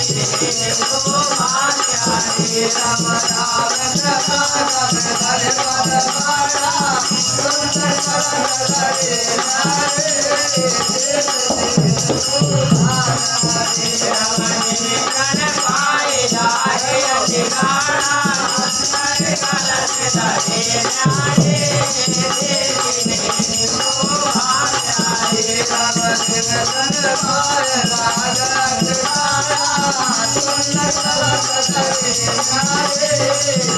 Yeah. Hare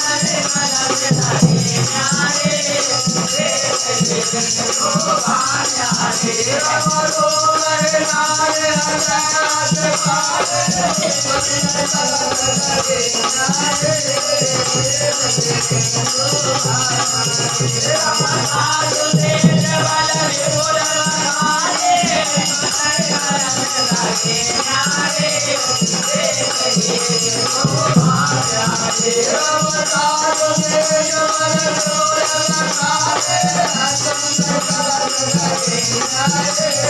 I'm Thank you.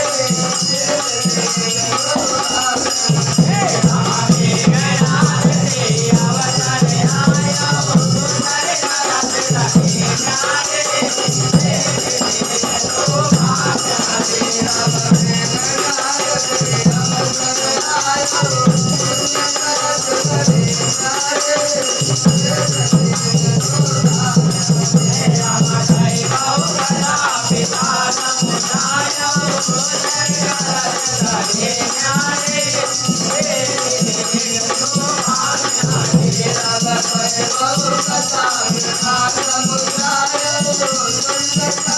Thank you.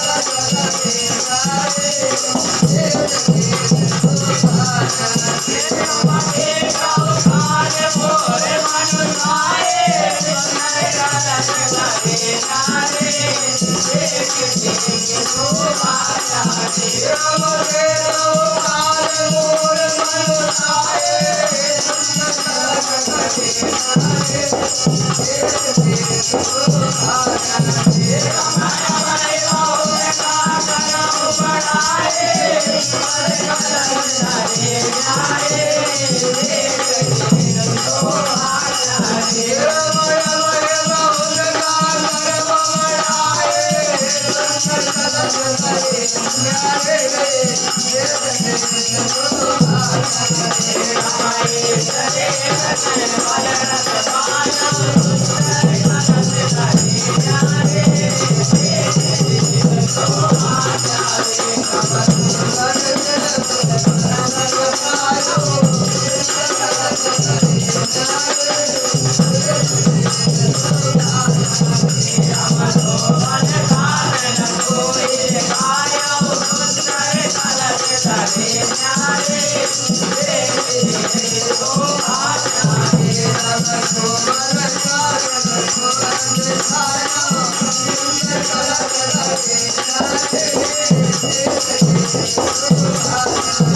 Olha, olha. Thank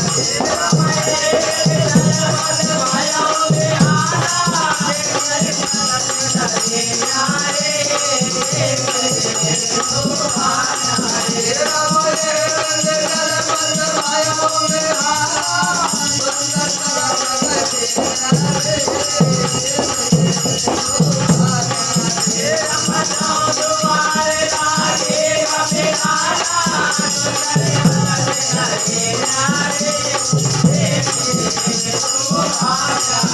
you.